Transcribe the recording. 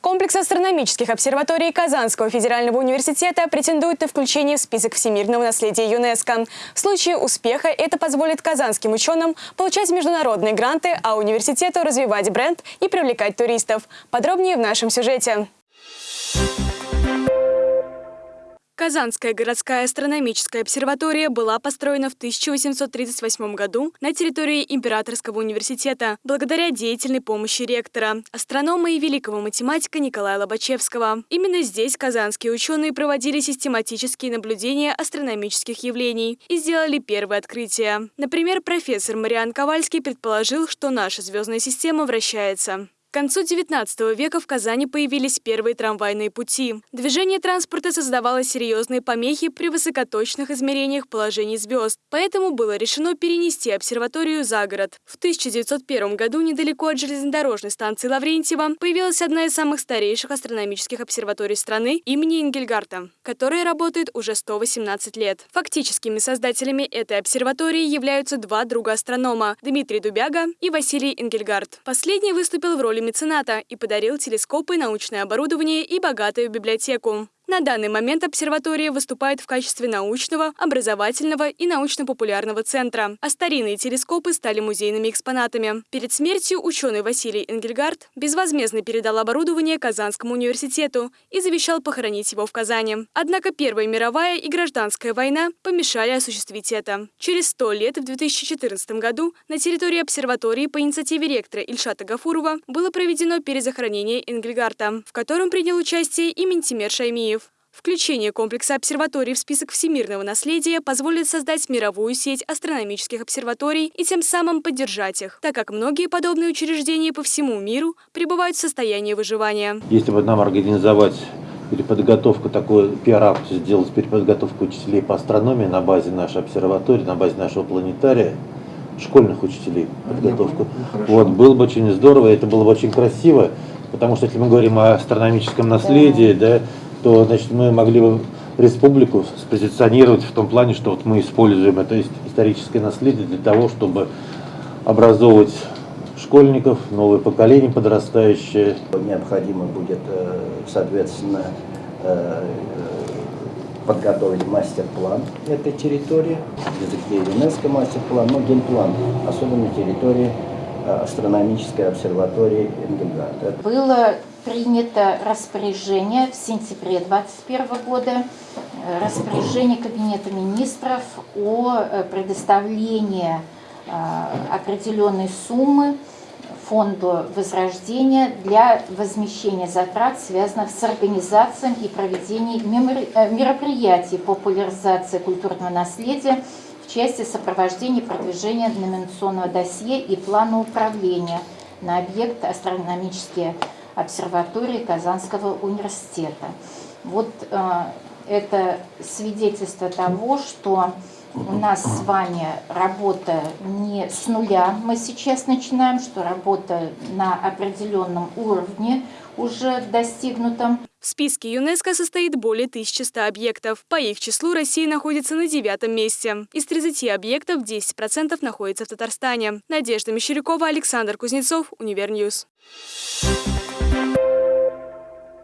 Комплекс астрономических обсерваторий Казанского федерального университета претендует на включение в список всемирного наследия ЮНЕСКо. В случае успеха это позволит казанским ученым получать международные гранты, а университету развивать бренд и привлекать туристов. Подробнее в нашем сюжете. Казанская городская астрономическая обсерватория была построена в 1838 году на территории Императорского университета благодаря деятельной помощи ректора, астронома и великого математика Николая Лобачевского. Именно здесь казанские ученые проводили систематические наблюдения астрономических явлений и сделали первые открытия. Например, профессор Мариан Ковальский предположил, что наша звездная система вращается. К концу XIX века в Казани появились первые трамвайные пути. Движение транспорта создавало серьезные помехи при высокоточных измерениях положений звезд, поэтому было решено перенести обсерваторию за город. В 1901 году недалеко от железнодорожной станции Лаврентьева появилась одна из самых старейших астрономических обсерваторий страны имени Ингельгарта, которая работает уже 118 лет. Фактическими создателями этой обсерватории являются два друга астронома – Дмитрий Дубяга и Василий Ингельгард. Последний выступил в роли мецената и подарил телескопы, научное оборудование и богатую библиотеку. На данный момент обсерватория выступает в качестве научного, образовательного и научно-популярного центра, а старинные телескопы стали музейными экспонатами. Перед смертью ученый Василий Энгельгард безвозмездно передал оборудование Казанскому университету и завещал похоронить его в Казани. Однако Первая мировая и гражданская война помешали осуществить это. Через сто лет, в 2014 году, на территории обсерватории по инициативе ректора Ильшата Гафурова было проведено перезахоронение Энгельгарта, в котором принял участие и Ментимер Шаймиев. Включение комплекса обсерваторий в список всемирного наследия позволит создать мировую сеть астрономических обсерваторий и тем самым поддержать их, так как многие подобные учреждения по всему миру пребывают в состоянии выживания. Если бы нам организовать переподготовку, такой пиар-акцию сделать переподготовку учителей по астрономии на базе нашей обсерватории, на базе нашего планетария, школьных учителей подготовку. Ну, вот, было бы очень здорово, это было бы очень красиво, потому что если мы говорим о астрономическом наследии, да, то значит, мы могли бы республику спозиционировать в том плане, что вот мы используем это историческое наследие для того, чтобы образовывать школьников, новое поколение подрастающее. Необходимо будет, э, соответственно, э, подготовить мастер-план этой территории, языке ЮНЕСКО мастер-план, но генплан, особенно территории э, астрономической обсерватории Энгельгарта. Было принято распоряжение в сентябре 2021 года, э, распоряжение Кабинета министров о э, предоставлении э, определенной суммы фонду возрождения для возмещения затрат, связанных с организацией и проведением мероприятий популяризации культурного наследия в части сопровождения продвижения номинационного досье и плана управления на объект астрономические обсерватории Казанского университета. Вот э, это свидетельство того, что у нас с вами работа не с нуля, мы сейчас начинаем, что работа на определенном уровне уже достигнутом. В списке ЮНЕСКО состоит более 1100 объектов. По их числу Россия находится на девятом месте. Из 30 объектов 10% находится в Татарстане. Надежда Мещерякова, Александр Кузнецов, Универньюз.